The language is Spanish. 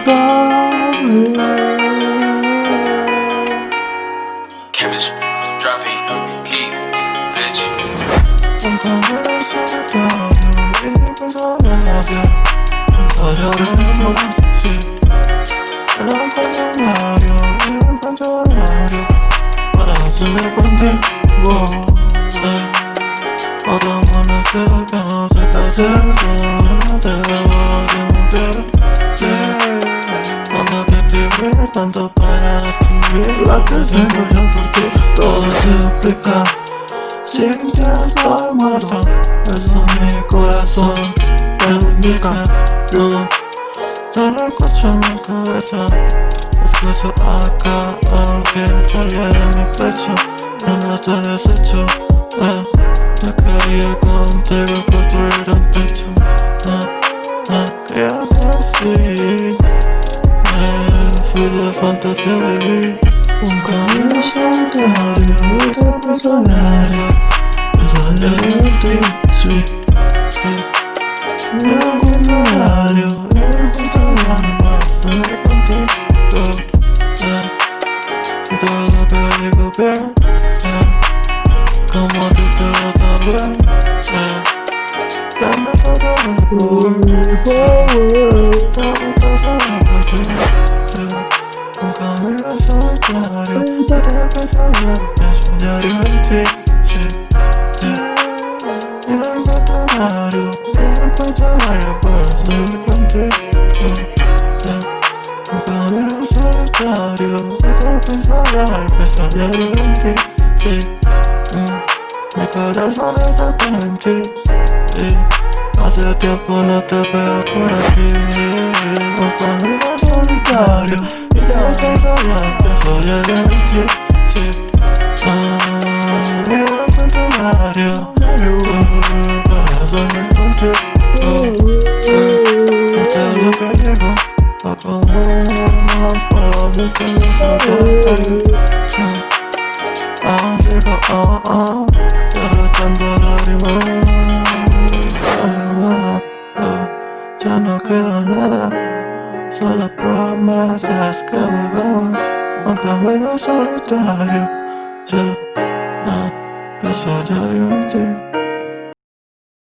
above you, you. I. I don't you, I don't you. But I Yeah. Tanto para escribir La que siento yo por ti Todo se explica si ya estoy muerto, eso mi corazón lo indica. Yo solo escucho mi cabeza Escucho acá aunque salga de mi pecho. Ya no estoy deshecho eh. Me quería contigo construir un techo fui de fantasía vivir un camino solitario, esta personaje Solamente sí, sí Me encuentro horario, me encuentro horario para estar contigo yeah. Y todo lo que digo bien, yeah. Como si te lo saber, yeah. Dame todo el power, solitario, te pensaré, es un diario en ti, sí diario Me encuentro diario por estar contigo Un camino solitario Esto pensará empezar diario en ti sí. Mi corazón está sí. Hace tiempo no te veo por aquí Un camino solitario te pensaría empezar diario en ti sí. Ah, me encuentro diario soñé contigo Hasta lo que llegó A más para ver que se Ah, sigo, ah, ah Derrochando lágrimas Ya no queda nada Solo promesas que vagan Un camino solitario Ya, ah, paso diario en ti